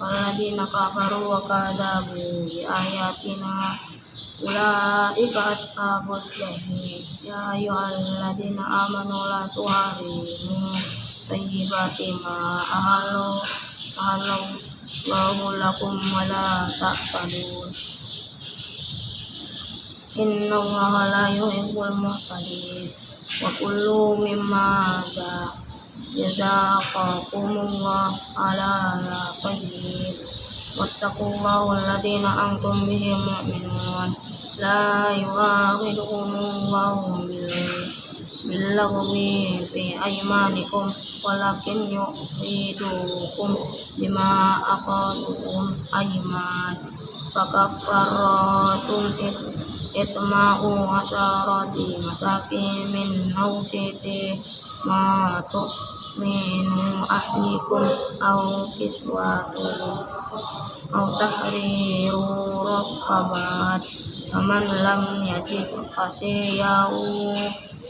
والذين كفروا وكذبوا بآياتنا أولئك أصحاب الجحيم يا أيها الذين آمنوا لا تحرموا طيبات ما أهلوا أهلوا الله لكم ولا تعتدون إن الله لا يحب المعتدين وكلوا مما جزاكم الله على طيب واتقوا الله الذين أنتم به مؤمنون لا يؤاخذكم الله باللغو في أيمانكم ولكن يؤيدكم بما أقالكم أيمان فكفرات إطماع عشرة مساكين من أوسط ما تؤمن أهلكم أو كسوتهم أو تحرير رقبات فمن لم يجد فصيام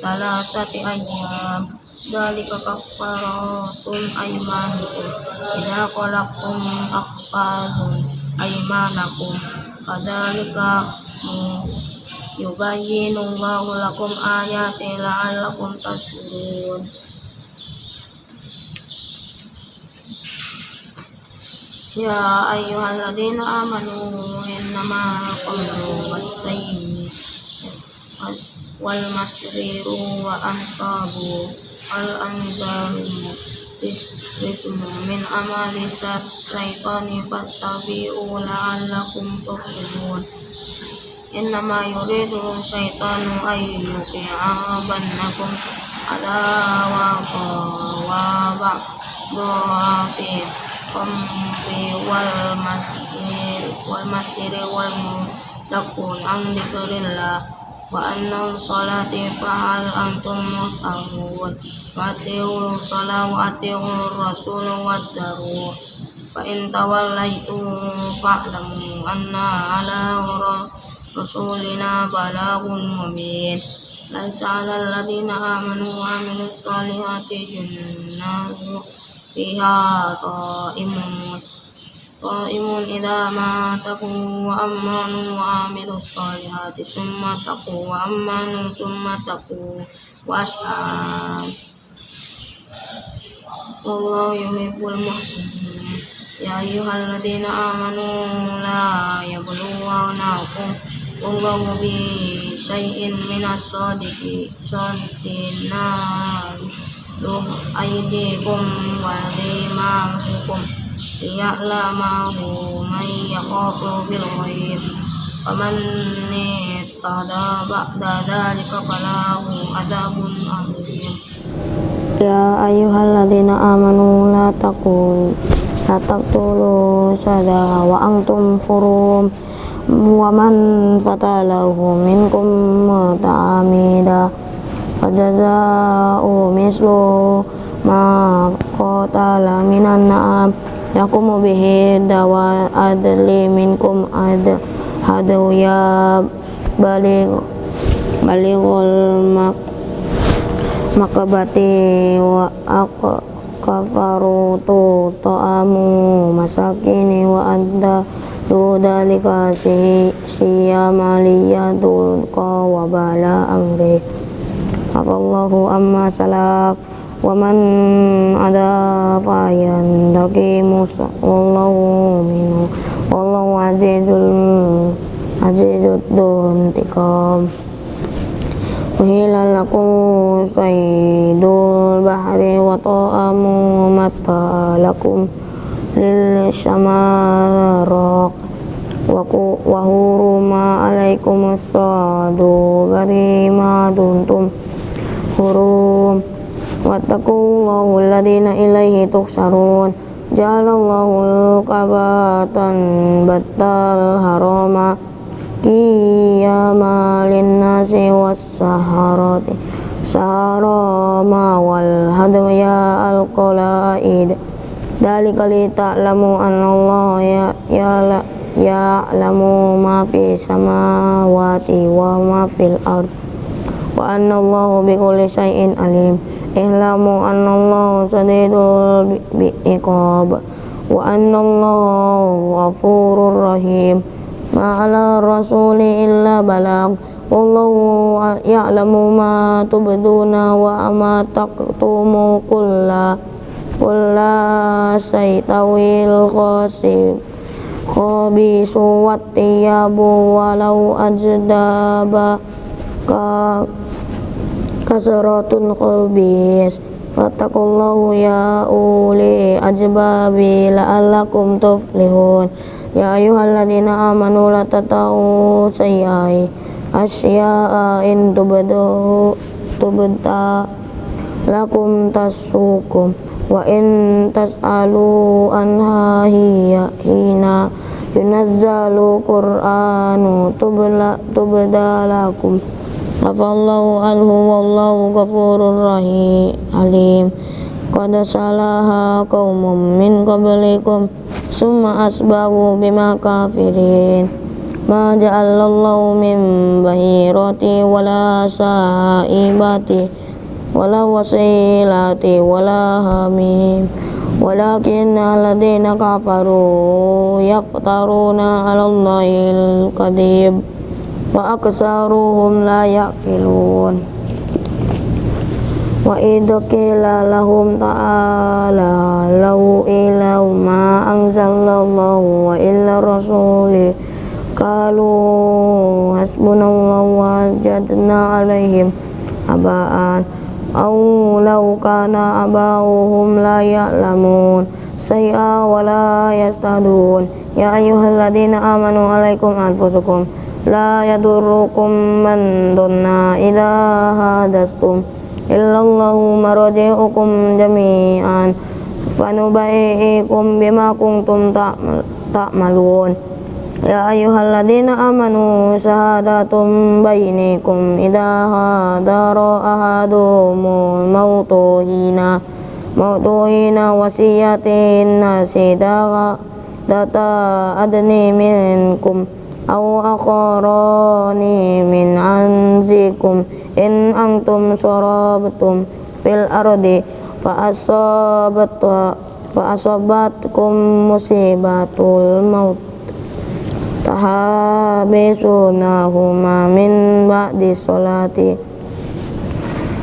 ثلاثة أيام Dalika kafaratul aimanikum Idza qalaqtum akhfadun aimanakum Kadalika yubayyinu Allahu lakum ayati la'allakum tashkurun Ya ayyuhalladzina amanu innama qamru was-sayyi wal masriru wa ansabu al anzaru ismu min amali syaitani fattabi'u la'allakum tuflihun innama yuridu syaitanu ayyuki'a bannakum adawaqa wa qamri wal masjid wal masjid wal mutakun an dikrillah wa anna salati fa'al antum muhtahun wa ati'u salam wa rasul wa daru fa in tawallaitu fa'lamu anna ala rasulina balagun mubin laisa ala alladhina amanu wa amilus salihati jannatu fiha ta'imun qaimun idza ma taqu wa amanu wa amilus solihati summa taqu wa amanu summa taqu wa ashab wallahu yuhibbul muhsinin ya ayyuhalladzina amanu la yabluwannakum wallahu bi syai'in minas sadiqi sadiqina luh aydikum wa rimahukum liya'lamahu man yakhafu bil ghaib faman ihtada ba'da dhalika falahu adzabun alim Ya ayyuhalladzina amanu la taqul la taqtulu sada wa antum hurum wa man fatalahu minkum muta'amida fajaza'u mislu ma qatala minan na'am yakumu bihi dawa adli minkum ad hadu ya balig balighul mak makabati wa aku kafaru tu ta'amu masakini wa adda tu dalika si siyamaliyatu qa wa bala amri Allahu amma salaf waman ada fayan daki musa. Wallahu minu wallahu azizul azizud duntiqam Uhila lakum saydul bahri wa ta'amu mata lakum lil syamaraq wa huruma alaikum as-sadu bari ma duntum hurum wattaqullahul ladina ilaihi tuhsarun jalallahu kabatan batal harama. Qiyama linnasi was-saharati. Saharama wal hadaya al-qalaid. Dalika li ta'lamu anna Allah ya, ya ya'lamu ma fi samawati wa ma fil ard wa anna Allahu bi kulli syai'in alim. Ihlamu anna Allahu sadidul iqab wa anna Allahu ghafurur rahim. Ma ala rasuli illa balag. Wallahu ya'lamu ma tubduna wa ma taqtumu kulla. Kulla saytawil khasib khabisu wattiyabu walau ajdaba kasratun khabis Fattakullahu ya uli ajbabi la'allakum tuflihun. Ya ayuhalladzina amanu la tatau sayyai asya'a in tubadu tubta lakum tasukum wa in tas'alu anha hiya hina yunazzalu qur'anu tubla tubdalakum afallahu anhu wallahu ghafurur rahim alim. Qad salaha qaumum min qablikum summa asbahu bima kafirin. Ma ja'alallahu min bahirati wala sa'ibati wala wasilati wala hamim. Walakin alladhina kafaru yaftaruna ala Allahil kadhib wa aksaruhum la yaqilun. Wa idza lahum ta'ala law ila ma anzalallahu wa illa rasuli qalu hasbunallahu wa jadna alaihim abaan aw law kana abauhum la ya'lamun say'a wa la yastadun. Ya ayyuhalladzina amanu alaikum anfusukum la yadurukum man donna idha hadastum illallahu maraji'ukum jami'an fanubai'ikum bima kuntum ta'malun ya ayyuhalladina amanu sahadatum bainikum idha hadara ahadumul mautuhina mautuhina wasiyatin nasi data adni minkum aw akharani min anzikum in antum sarabtum fil ardi fa asabat fa asabatkum musibatul maut tahabisunahuma min ba'di sholati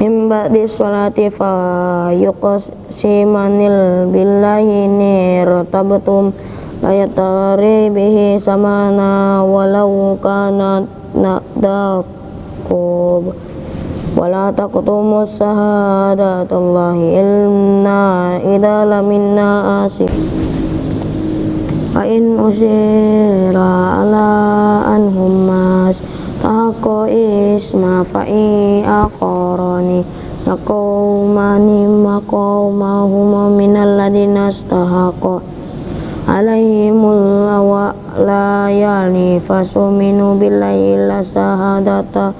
min ba'di sholati fa yuqsimanil billahi nirtabtum layatari bihi samana walau kana na'dakub. Wala taqtumus sahadatullahi ilna idha laminna asif Fa'in usira ala anhum mas. Tako isma fa'i akoroni Yaqawmani maqawmahuma minal ladina layali Fasuminu billahi la sahadata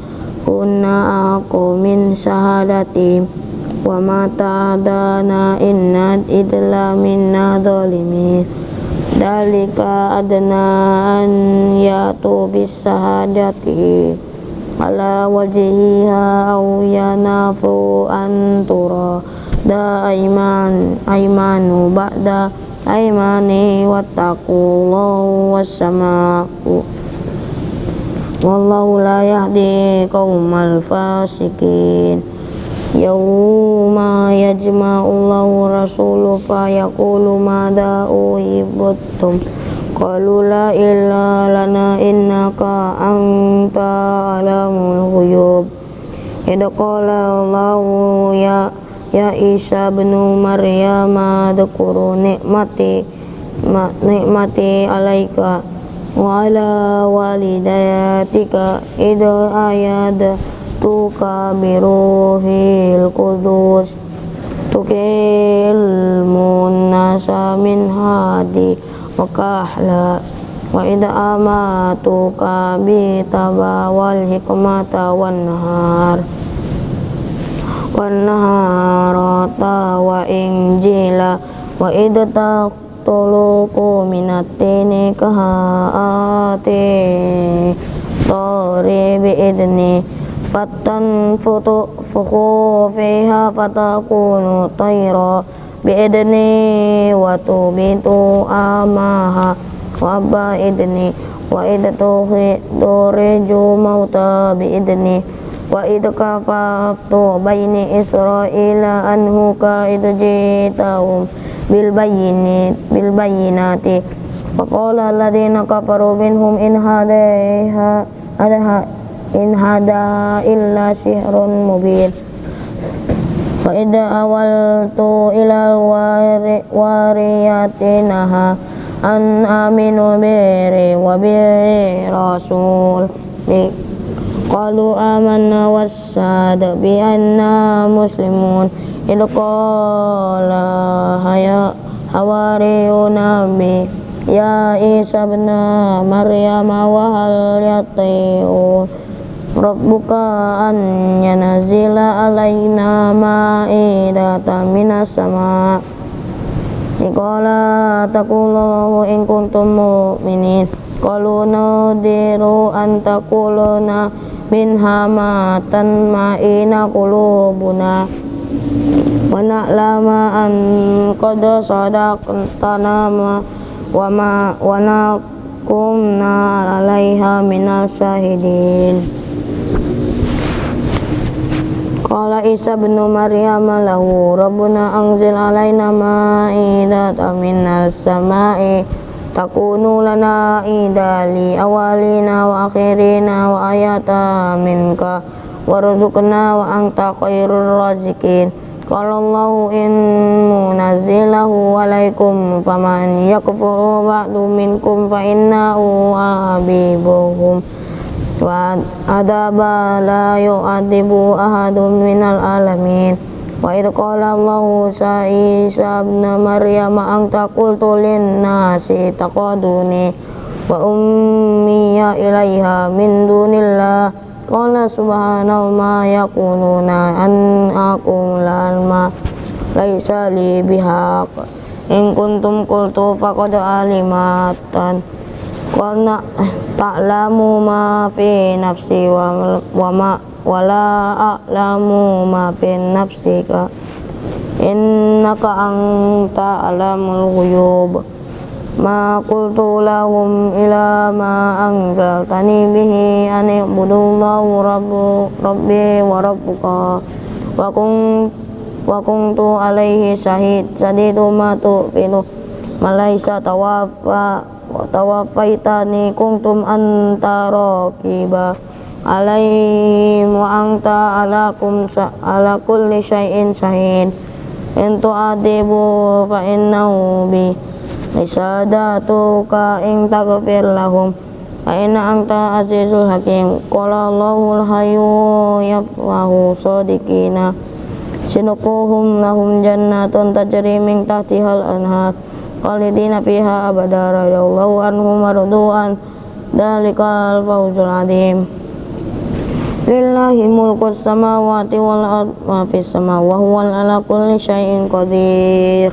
Kunna aku min sahadati. Wa mata adana inna idla minna zolimin dalika adna an yatu bisahadati. Ala wajhiha aw yanafu antura da aiman aimanu ba'da aimani wattaqullahu wassamaku wallahu la yahdi qaumal fasikin. Yawma yajma'ullahu rasulu fa yaqulu madha uhibbutum ya Isa bin Maryam adkuru nikmati ma, nikmati alaika wa ala walidayatika idha ayad tuka biruhil kudus tukil munasa min hadi wa kahla wa idha amatuka bi wal hikmata wan nahar wanharata wa injila wa idata tuluku minatini kahati tori biidni fatan futu fuku fiha fatakunu tayra biidni watu bitu amaha wa idni wa idatu turiju mauta biidni wa idh kafatu baini israila anhu ka idh jitahum bil bayyinati bil bayyinati wa qala alladhina kafaru minhum in hadaiha adaha in hada illa sihrun mubin wa awal awaltu ila wariyatinaha an aminu biri wa biri rasul قالوا آمنا واشهد بأننا مسلمون إذ قال حواريون بي يا عيسى ابن مريم وهل يطيعون ربك أن ينزل علينا مائدة من السماء قال تقولوا إن كنتم مؤمنين قالوا نودر أن تقولنا minha ma tanma'ina qulubuna wa na'lama an qad sadaqtana ma wa ma wa nakumna 'alaiha minas syahidin Qala Isa bin Maryam lahu Rabbuna anzil alaina ma'idatan minas sama'i takunu lana idali awalina wa akhirina wa ayata minka warzuqna wa anta khairur razikin Qala Allahu in munazzilahu alaikum faman yakfuru ba'du minkum fa innahu abibuhum. Wa adaba la yu'adibu ahadun minal alamin wa idh qala Allahu Isa ibn Maryam anta qultu lin nasi taqaduni wa ummiya ilaiha min dunillah. Qala subhanallah ma yakununa an aqul ma laisa li bihaq. In kuntum qultu faqad alimatan. Qala ta'lamu ma fi nafsi wa ma wala a'lamu ma fi nafsika. Innaka anta alamul ghuyub. Ma qultu lahum ila ma anzaltani bihi an ibudullahu rabbu rabbi wa rabbuka. Wa kun wa kuntu alaihi syahid sadidu ma tu'finu malaisa tawaffa tawafaitani kuntum anta raqiba alaihim wa anta alakum ala kulli syai'in syahid. In tu'adibu fa innahu bi isadatuka in taghfir lahum. Fa inna anta azizul hakim. Qala Allahul hayyu yafahu sadiqina. Sinukuhum lahum jannatun tajri min tahtihal anhar. Khalidina fiha abada. Radhiyallahu anhum mardu'an dalikal fawzul adim lillahi mulku samawati wal ard ma fis sama wa ala kulli syai'in qadir.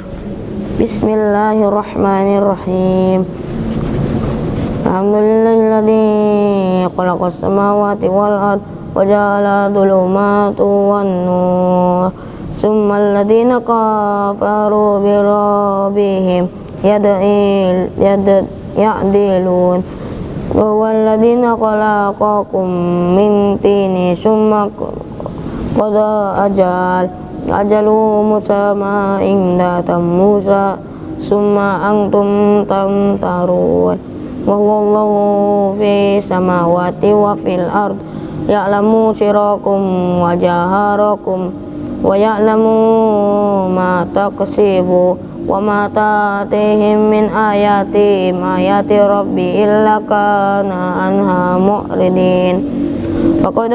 Bismillahirrahmanirrahim. Alhamdulillahilladzi khalaqas samawati wal ard wa ja'ala dhulumati wan nur. Summa alladhina kafaru bi rabbihim yad'il yad ya'dilun wa walladina khalaqakum min tini summa qada ajal ajalu musamma inda Musa summa antum tamtarun wa huwallahu fi samawati wa fil ard ya'lamu sirakum wa ya'lamu ma taqsibu wa ma min ayati ayati rabbi illa kana anha mu'ridin Faqad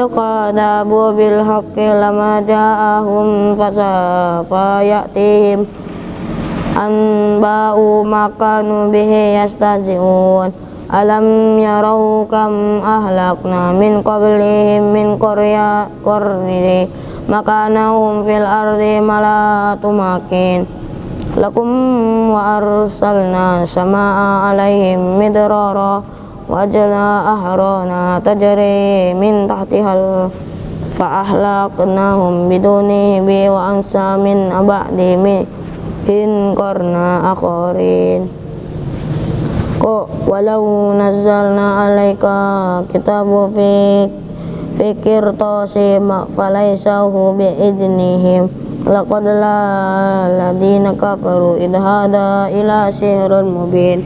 bil haqqi lama ja'ahum fasafa ya'tihim anba'u makanu bihi yastazi'un alam yarau kam ahlakna min makanahum fil ardi malatumakin lakum wa arsalna samaa alaihim midrara wajna ahrana tajri min tahtihal fa ahlaknahum biduni bi wa ansa min abadi min hin qarna akharin ko fikir tosi falaysahu bi idnihim laqad la ladina kafaru idhada ila sihrun mubin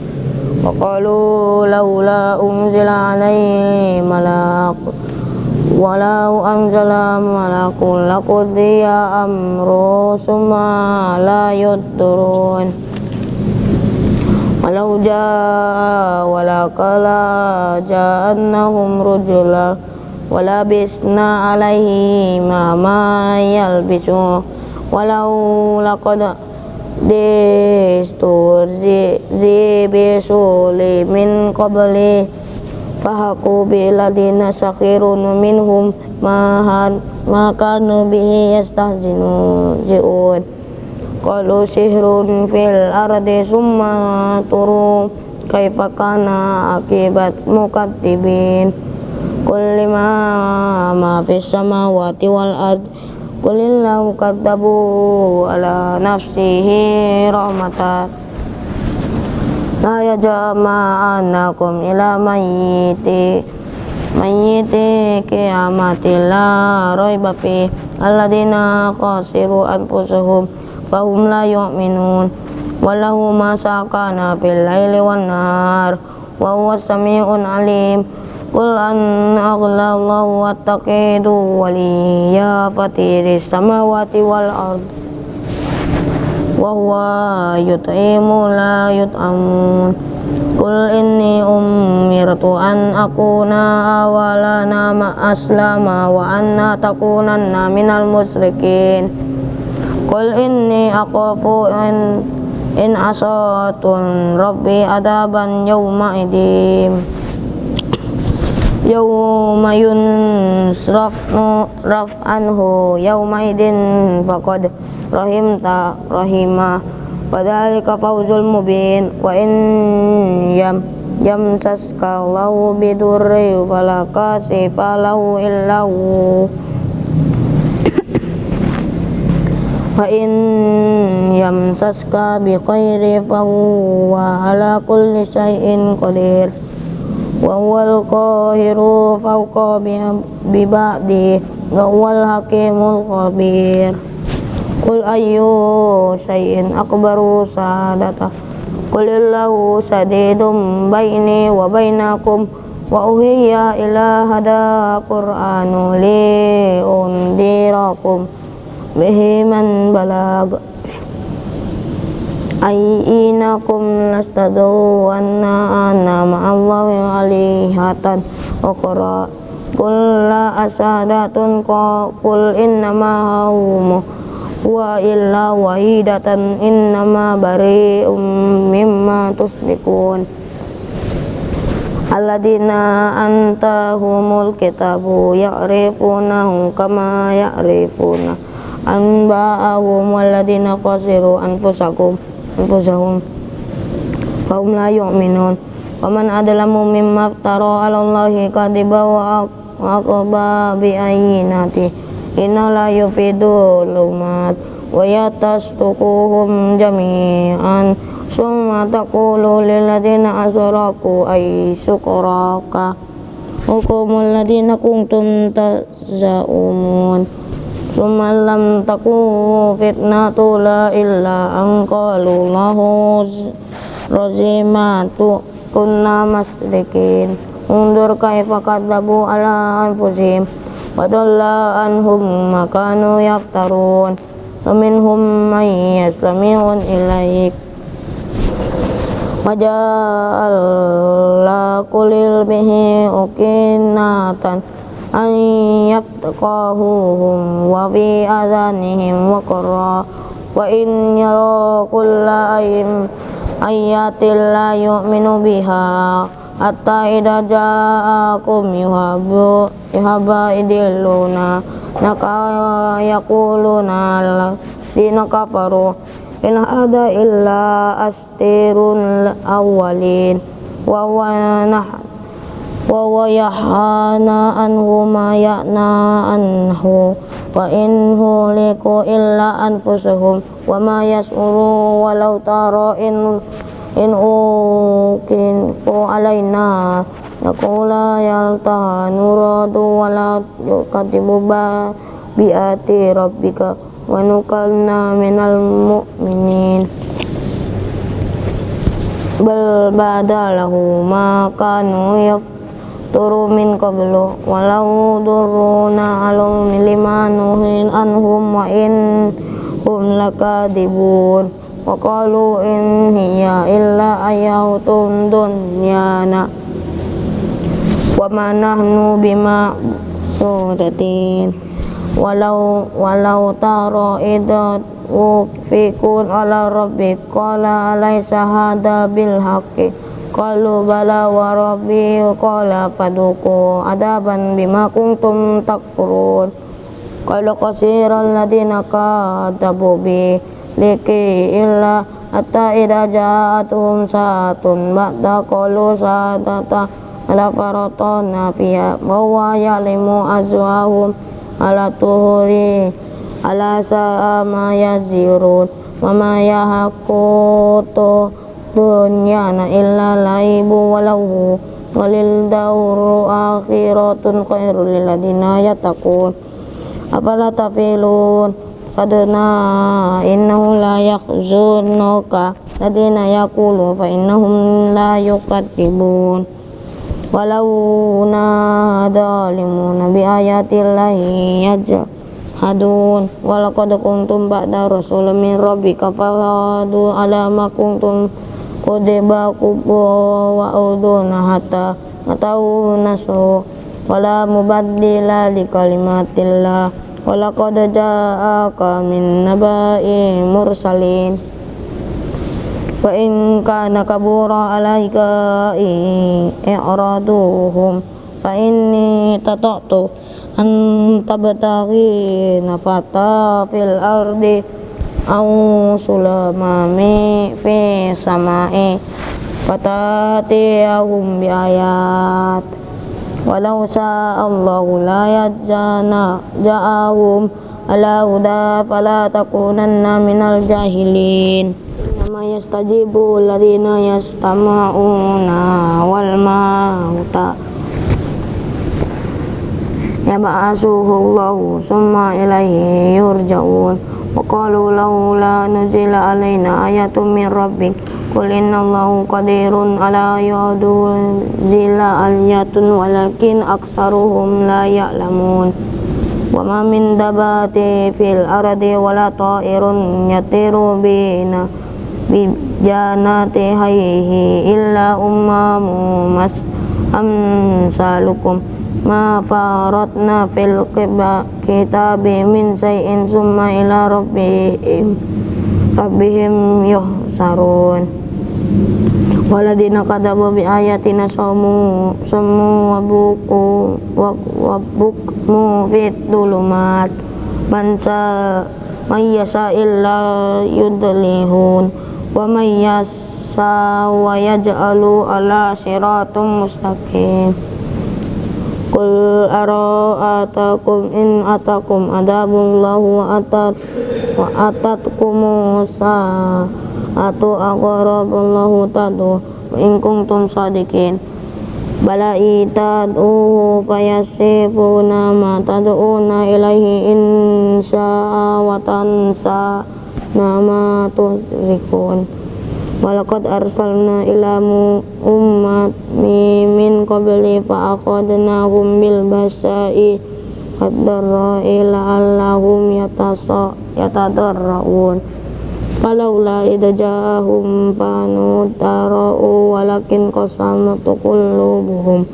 وقالوا لولا أنزل عليه ملاك ولو أنزل ملك لقضي أمره ثم لا يدرون ولو جاء ولك لا جاءنهم رجلا ولبسنا عليه ما ما يلبسون ولو لقد zi bisuli min qabli fahaku biladina sakhirun minhum mahan makanu bihi yastahzinu ji'un qalu sihrun fil ardi summa turu kaifa kana akibat mukattibin qul lima ma fis samawati wal ardi Qulillahu kadzabu ala nafsihi rahmatan. La yajma'anakum ila mayyiti mayyiti kiamati la raiba fi alladina khasiru anfusahum fahum la yu'minun walahu ma sakana fil laili wan nahar wa huwa samiun alim Qul an aglallahu wattaqidu waliya fatiris samawati wal ard wa huwa yut'imu la yut'amun Qul inni umirtu an akuna awala nama aslama wa anna takunanna minal musrikin Qul inni akhafu in in asatun rabbi adaban yawma yunsrafnu raf anhu yawma idin faqad rahimta rahima Padhalika fawzul mubin wa in yam yamsaska lahu bidurri fala kasifa lahu illahu wa in yamsaska bi khairi fa huwa ala kulli syai'in qadir wa huwal qahiru fawqa bi ba'di. Wa huwal hakimul khabir. Qul ayyu syai'in akbaru sadata Qulillahu sadidum baini wa bainakum wa uhiya ila hada qur'anu ayyinakum lastadu anna ana ma'allahi alihatan. Ukhra Qul la asadatun qul innama hawmu wa illa wahidatan innama bari'um mimma tusbikun. Alladina antahumul kitabu ya'rifunahu kama ya'rifuna anba'ahum walladina qasiru anfusakum anfusahum. Fahum la yu'minun. Waman adlamu mimma ftara ala Allahi kadiba wa aqba bi ayyinati inna la yufidu lumat wa yatastukuhum jami'an. Summa taqulu lilladina asraku ay sukuraka hukumul sumalam taku fitnatu la illa angkalu lahu kunna masdikin. Undur kaifa kadabu ala anfusihim. Padalla anhum makanu yaftarun. Aminhum man yaslamihun ilaik. Majalakulil bihi ukinatan An كل به أكنة أن يفقهوهم وفي آذانهم وقرا وإن يروا كل آيات لا يؤمن بها حتى إذا جاءكم يهب يدلون يقولون الذين كفروا إن هذا إلا أستير الأولين وهو نحن وهو يحانى عنه ما يأنى عنه وإن هلكوا إلا أنفسهم وما يشعرون ولو ترى إن إن أوكنفوا علينا نقول يلتها نراد ولا يكذب بآتي ربك ونكلنا من المؤمنين بل بدا له ما كانوا يفعلون turu min qablu walau duruna alum lima nuhin anhum wa in hum lakadibun. Wa qalu in hiya illa ayatun dunyana. Wa ma nahnu bima sudatin. Walau walau taro idat fikun ala rabbik qala alaysa hada bil Qalu bala wa rabbi qala faduku adaban bima kuntum takfurun. Qalu qasiran ladina kadabu bi liki illa hatta idha ja'atuhum saatun ba'da qalu saatata ala faratana fiha wa ya'limu azwahum ala tuhuri ala sa'a ma yazirun wa ma yahakutu dunyana illa laibu walau walil dauru akhiratun khairul lil ladina yattaqun. Afala tafilun? Kadna innahu la yakhzunuka. Ladina yaqulu fa innahum la yuqattibun walau nadalimuna bi ayatillahi yajhadun. Walaqad kuntum ba'da rasulun min rabbika fahadu ala Kudeba kubo wa uduna hatta atau nasu wala mubaddila li kalimatillah. Wala qad min naba'i mursalin. Wa in kana kabura alaika i'raduhum fa inni tata'tu an tabtaghi nafata fil ardi au sulamami fi samai fatatiyahum bi ayat. Walau sa'allahu la yajana ja'ahum ala huda fala takunanna minal jahilin. Nama yastajibu alladhina yastama'una wal mauta. Yab'asuhu Allahu summa ilaihi yurja'un وقالوا لولا نزل علينا آية من ربك قل إن الله قدير على ينزل آية ولكن أكثرهم لا يعلمون وما من دبات في الأرض ولا طائر يطير بنا بجانات هيه إلا أمم أمثالكم ma faratna fil kitabi min say'in summa ila rabbihim rabbihim yuhsarun. Waladina kadabu bi ayatina samu samu wa buku wa bukmu fit dulumat man sa may yasa illa yudlihun. Wa may yasa wa yaj'alu ala siratum mustaqim Qul ara'atakum in atakum adabullahu wa atat wa atatkum Musa atu aqrabullahu tadu in kuntum sadiqin. Bala itadu fayasifuna ma tad'una ilaihi in sya'a wa tansa nama tusrikun Walakad arsalna ilamu ummat mimin qabli fa'akhadnahum bil basa'i ad-darra'i la'allahum yatadarra'un. Falaula idza jahum panu tara'u walakin qasamat qulubuhum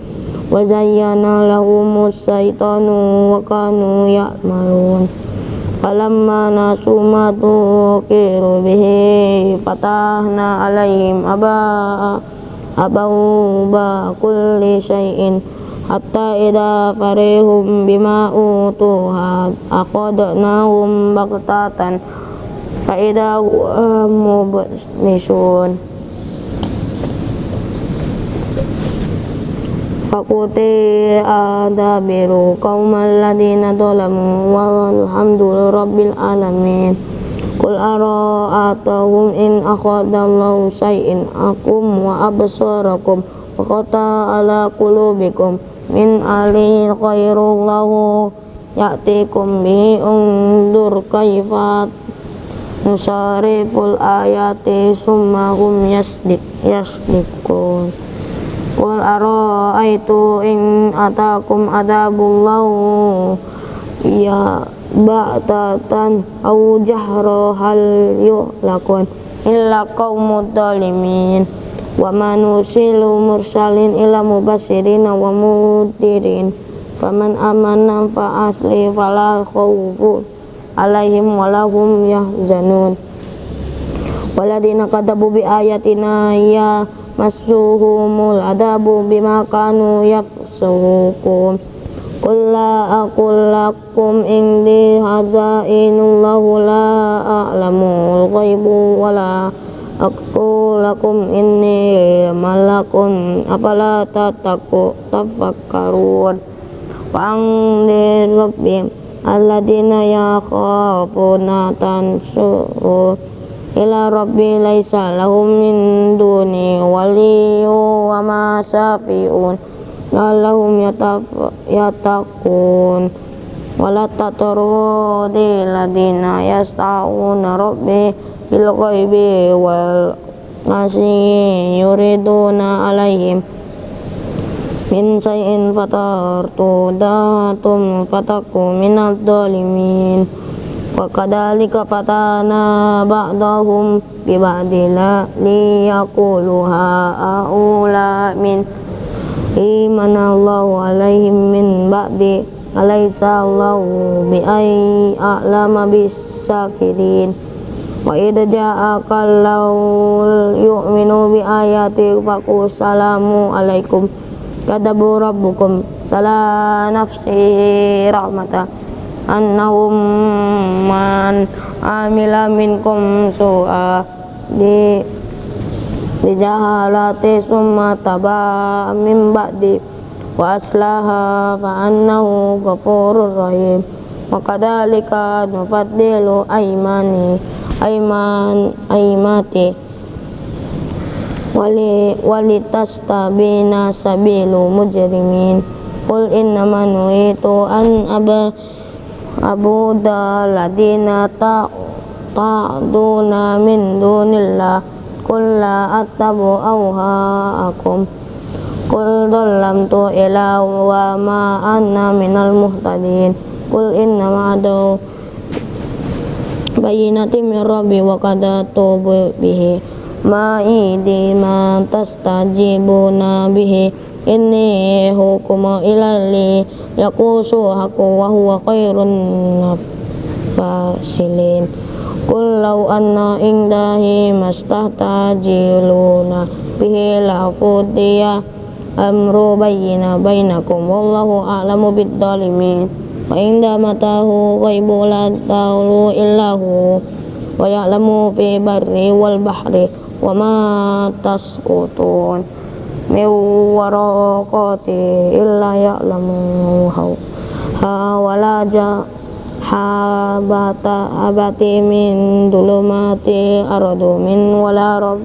wa lahumus saytano wakano ya'malun فلما نسوا ما ذكروا به فتحنا عليهم أباء أبواب كل شيء حتى إذا فرحهم بما أوتوا أخذناهم بغتة فإذا هم مبلسون فقطع دابر قوم الذين ظلموا والحمد لرب العالمين قل أرأيتم إن أخذ الله شيئا أكم وأبصاركم وقطع على قلوبكم من علي خير الله يأتيكم به انظر كيف nusariful ayati summa hum yasdik yasdikun Qul ara'aitu in atakum adabullahu ya ba'tatan au jahra hal yu'lakun illa qaumud dalimin wa manusilu mursalin ila mubasirina wa mudirin faman amana fa asli fala khawfun alaihim walahum yahzanun. Waladina kadabu bi ayatina ya masuhumul adabu bima kanu yafsukum Qul la lakum indi hazainullahu la a'lamul ghaibu wa la aqul lakum inni malakun afala tataku tafakkarun. Wa angdi rabbim alladzina yakhafuna tansu ila rabbi laisa lahum min duni waliyyu wa ma safiun. Lahum yatakun wala tatrudi ladina yasta'una rabbi bil ghaibi wal nasi yuriduna alaihim min say'in fatartu datum fataku minal dolimin wa kadalika fatana ba'dahum bi ba'dila liyaqulu ha'ula min imanallahu alaihim min ba'di alaysa allahu bi ay a'lama bis sakirin wa idza ja'aka yu'minu bi ayati faqul salamu alaikum kadabu annahum man amila minkum su'a di di jahalati summa taba min ba'di wa aslaha fa annahu ghafurur rahim. Wa kadhalika nufaddilu aymani ayman aymati wali walitastabina sabilu mujrimin. Qul innama nuhitu an aba abu ladina ta ta'duna min dunillah. Qul la attabu awhaakum. Qul dhallamtu ila wa ma anna minal muhtadin. Qul innama adu bayinati min rabbi wa kadatu bihi. Ma'idi ma tastajibuna bihi inni hukuma ilali yakusu haku wa huwa khairun fasilin Qul law anna indahi mastahtajiluna bihi la fudiya amru bayyina bainakum wallahu a'lamu bid dalimin wa inda matahu ghaibu la ta'ulu illahu wa ya'lamu fi barri wal bahri wa ma min waraqati illa ya'lamu ha wala ja habata abati min dulumati aradu min wala rob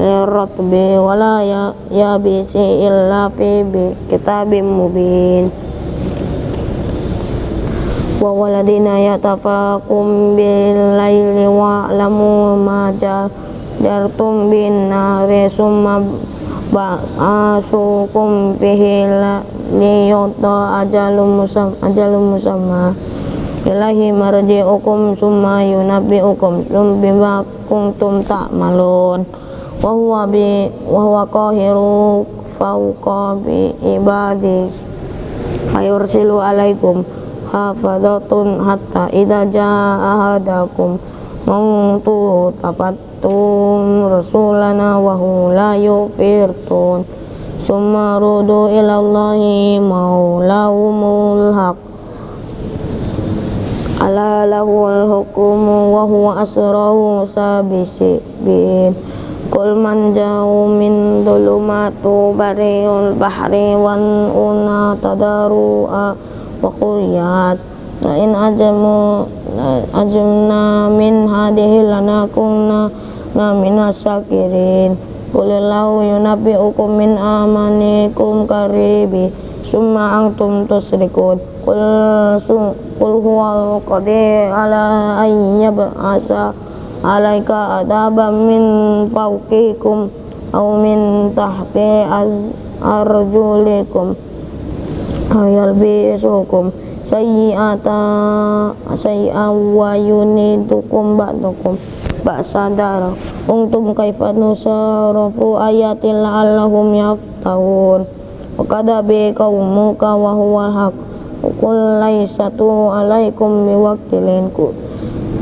rotbi wala ya ya bisi illa fi kitabim mubin. Wa waladina yatafakum bil laili wa lamu ma jartum bin nari summa ba'asukum fihi liyuta ajalum musam ajalum musamma. Ilahi marji'ukum summa yunabbi'ukum. Sum bima kuntum ta'malun. Wa huwa bi wa huwa qahiru fawqa bi ibadi. Ayursilu alaikum hafadatun hatta idza jaa ahadakum. Mautu tafattum rasulana wa hu la yufirtun. Summa rudu ila Allahi maulahumul haq. Ala lahul hukumu wa huwa asrahu sabisiin kul man jauh min dhulumatu bariul bahri wan una tadaru'a wa khuyat. Wa in ajamu ajamna min hadihi lanakunna na minas syakirin kulillahu yunabbi'ukum min amanikum karibi. Summa antum tusrikun. Kul kul huwal qadir ala an yab'asa alaika adaban min fawqikum aw min tahti az arjulikum. Ayal bisukum. Sayyi'ata sayyi'a wa yunidukum ba'dukum ba'sadara untum kaifa nusarafu ayatil la'allahum yaftahun. Wa kadabi qaumuka wa huwa haq. Qul laysatu alaikum biwaktilin ku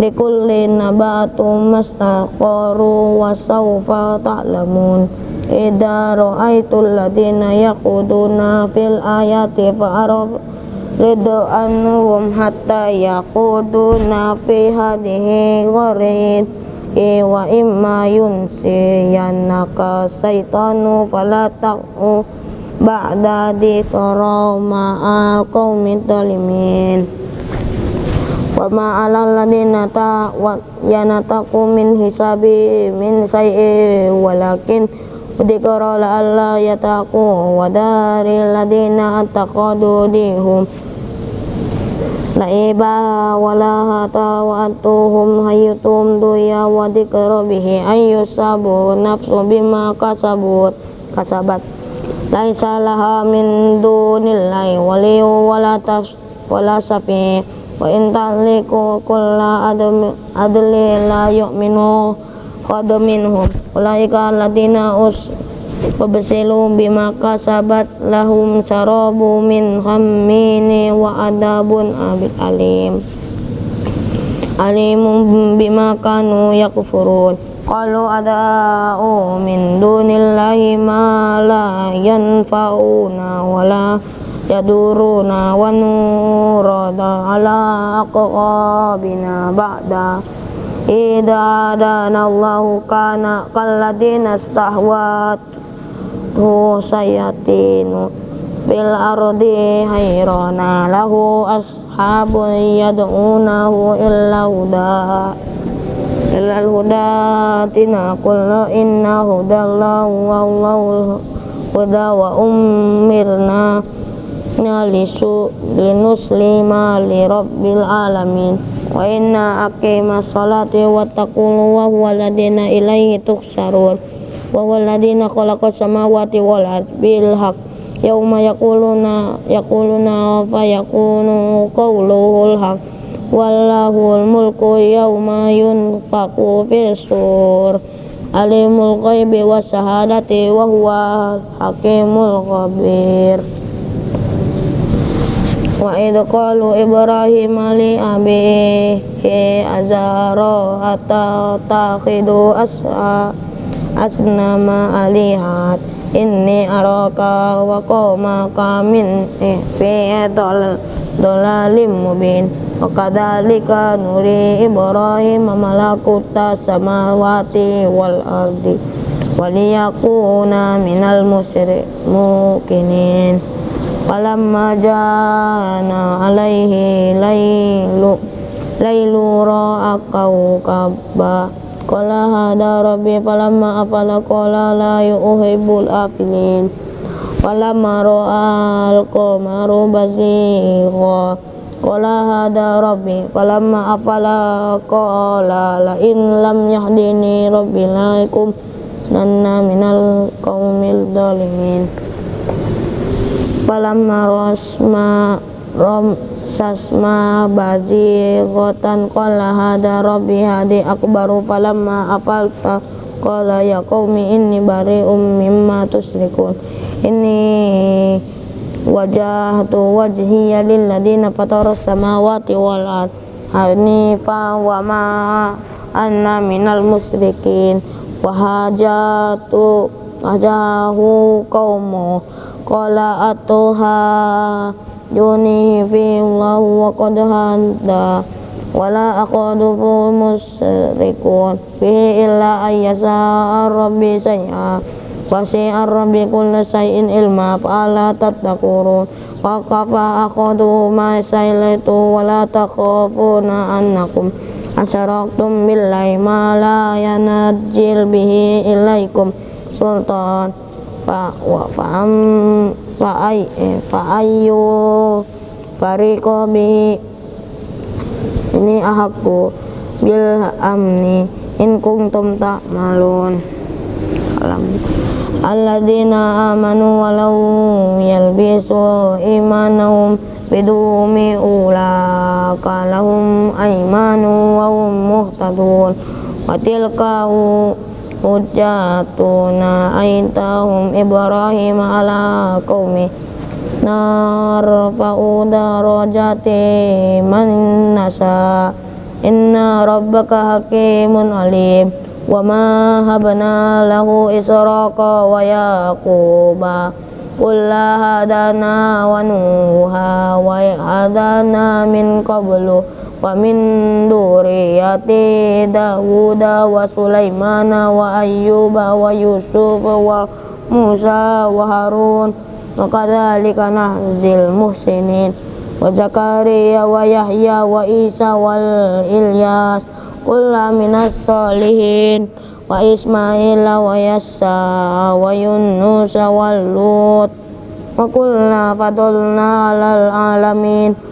Likullin nabatu mastaqaru wa sawfa ta'lamun. Ida ra'aitul ladina yakuduna fil ayati fa'araf Ridu anhum hatta yakuduna fi hadihi gharid Iwa imma yunsiyanaka saitanu falata'u ba'da dzikra ma'al qaumid zalimin wa ma 'alal ladina ta wa yanataku min hisabi min sayyi walakin dzikra la'alla yataku wa daril ladina taqadu dihum laiba wala hata wa atuhum hayyutum duya wa dzikra bihi ayyusabu nafsu bima kasabut kasabat laisa laha min dunillahi waliyu wala tas wala safi wa in taliku kulla adli la yu'minu qad minhum ulaika alladziina us wabsilu bima kasabat lahum sarabu min khammini wa adabun abid alim. Alimun bima kanu yakfurun. Qalu ada'u min dunillahi ma la yanfa'una wa la yaduruna wa nurada ala aqabina ba'da. Idha adana Allahu kana kalladina stahwat sayatinu bil ardi hayrana lahu ashabun yad'unahu illa huda. Ilal huda tina kullu inna hudallahu wallahu huda wa umirna nalisu linuslima li rabbil alamin. Wa inna aqima salati wa taqulu wa huwa ladina ilaihi tuhsarun wa huwa ladina khalaqa samawati wal ardi bil yauma yaquluna yaquluna fa yakunu qawluhul haqq wallahul mulku yawma yunfaqu fil alimul ghaibi was syahadati wa huwa hakimul khabir. Wa id qalu ibrahim li abihi azara hatta takhidu as'a asnama alihat inni araka wa qawmaka min fi dalalim mubin wa kadzalika nuri ibrahim malakuta samawati wal ardi waliyakuna minal mukinin falamma jana alaihi lailu lailu ra'a Kala hada rabbi falamma afala qala la yuhibbul afilin. Falamma ra'a al-qamaru basigha Qala hada rabbi falamma afala qala la in lam yahdini rabbi la yakum nanna minal qaumil zalimin. Falamma rasma sasma bazi gotan qala hada rabbi hadi akbaru falamma afalta qala ya qaumi inni bari'um mimma tusyrikun inni wajahtu wajhiya lilladina fataras samawati wal ard. Hanifa wa ma anna minal musyrikin. Wa hajatu ajahu qaumu qala atuha duni fi Allah wa qad hada wala aqadu musyrikun fihi illa ayyasa rabbi say'a wasi'a rabbi kulla shay'in ilma fa'ala tattaqurun wa kafa aqadu ma sailatu wala takhafuna annakum asyaraktum billahi ma la yanajil bihi ilaikum sultan ayu fariqo bi ini ahakku. Bil amni in kuntum ta'malun. Alam. Alladzina amanu walau yalbisu imanahum bidumi ulaka lahum aymanu wa hum muhtadun. Wa tilka hujjatuna aitahum Ibrahim ala qaumi narfa'u darajati man nasa inna rabbaka hakimun alim. Wa ma habna lahu israqa wa yaquba. Kulla hadana wa nuha wa hadana min qablu wa min duriyati Dawuda wa Sulaimana wa Ayyuba wa Yusuf wa Musa wa Harun. Wa kadzalika nahzil muhsinin. Wa Zakaria wa Yahya wa Isa wal Ilyas. Kulla minas salihin wa Ismail wa Yassa wa Yunus wal Lut. Wa kullna fadulna alal alamin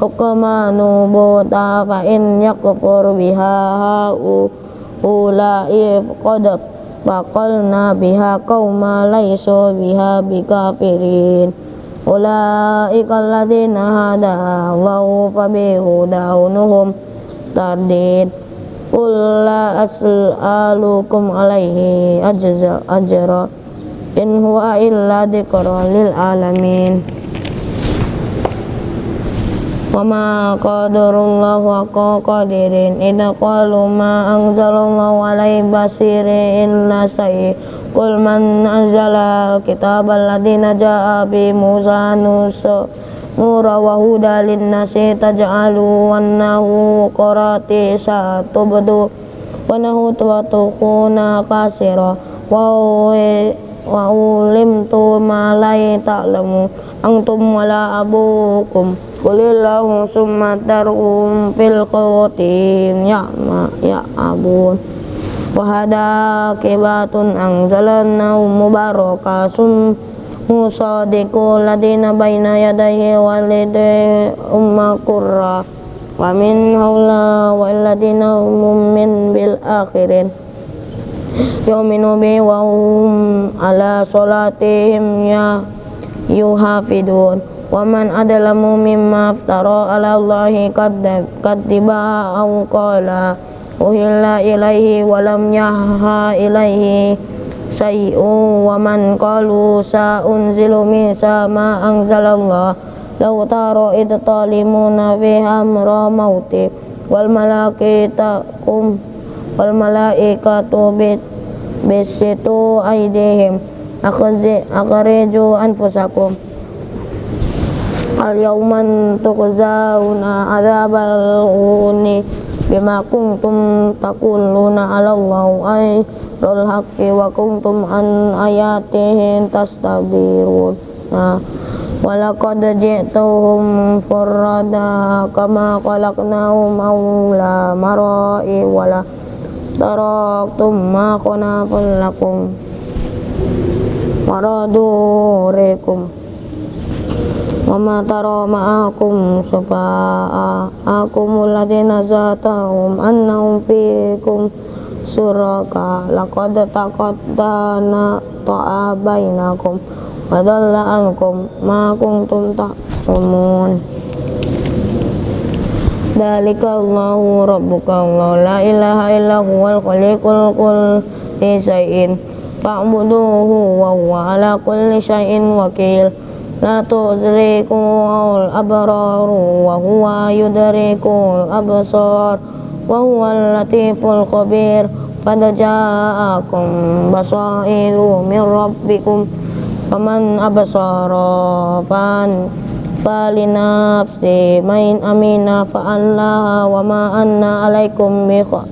hukma nubuta fa in yakfur biha ulai qad faqalna biha qauma laysu biha bikafirin. Ulaika alladhina hada Allahu fa bihudahunhum tardid. Qul la as'alukum alaihi ajra. In huwa illa dzikra lil alamin wa ma qadarullahu haqqa qadirin. Idza qalu ma anzalallahu alaihi basiri illa sayyi. Qul man anzala kitaba alladhina ja'a bi musa nusa nura wa huda linnasi taj'alu wannahu qarati satubdu wa nahu tuwatukuna kasira wa wa ulimtu ma la ta'lamu. Antum wala abukum. Kulillahu summa tarhum fil khawatim ya'ma ya'abun. Wahada kibatun angzalana mubarakasum musadiku ladina baina yadayhi walide umma kurra wa min wa ladina umum min bil akhirin yuminu bi wa hum ala salatihim ya yuhafidun. Wa man adlamu mimma aftara ala Allahi kadiba aw qala uhilla ilaihi wa lam yahha ilaihi say'u wa man qalu sa unzilu misa ma anzalallah law taro id talimuna fi amra mauti wal malaikatu kum wal malaikatu bit bisitu aidihim akhrijū anfusakum. Al yawman tuqzauna adzabal uni bima kuntum taquluna 'ala Allahi rul haqqi wa kuntum an ayatihi tastabirun. Nah walaqad ji'tuhum furrada kama khalaqnahum awla marai wala taraktum ma qanafun lakum waradurikum Wama tara ma'akum syufa'akum alladhina zatahum annahum fikum suraka laqad taqaddana ta'a bainakum wa dhalla ankum ma kuntum ta'lamun Dalika Allahu Rabbuka Allah La ilaha illa huwal khaliqul kulli syai'in. Fa'buduhu wa huwa ala kulli syai'in wakil. La tudrikul abraru wa huwa yudrikul absar Wa huwa latiful khabir. Pada ja'akum basairu min rabbikum. Faman abasara fan فلنفسه من أمين فأنها وما أن عليكم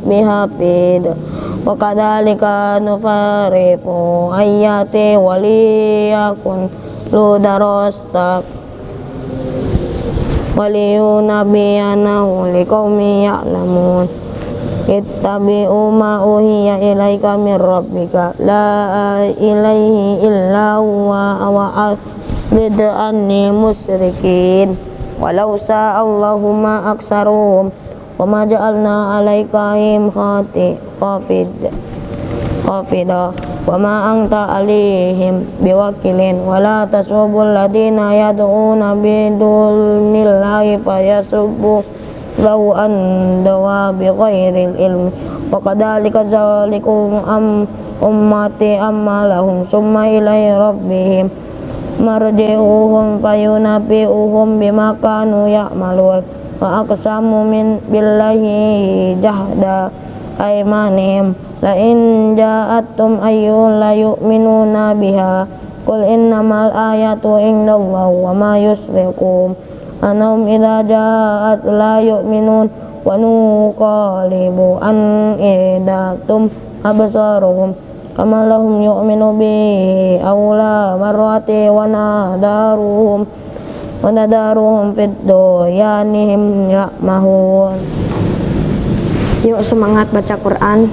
بحفيظ وكذلك نفرق آيات وليكن lu darastak waliyunabiyanahu liqaumi ya'lamun ittabi'u ma uhiya ilaika min rabbika la ilaihi illa huwa wa a'rid anni musyrikin. Walau sa'allahu ma aksaruhum wa ma ja'alna alaikahim khati khafid khafida wa ma alihim biwakilin. Wa la tasubul ladina yad'una bidunillahi fayasubbu lahu an dawa bi ghairil ilmi wa kadhalika zalikum am ummati amma lahum summa ilai rabbihim marji'uhum fayunabi'uhum bima kanu ya'malun. Wa aqsamu min billahi jahda aymanihim. La in ja'atum ayyul la yu'minuna biha. Qul innamal ayatu indallah wa ma yusrikum anahum idza ja'at la yu'minun wa nuqalibu an idatum absaruhum kama lahum yu'minu bi awla marwati wa nadaruhum wa nadaruhum fid duyanihim ya'mahun. Yuk semangat baca Quran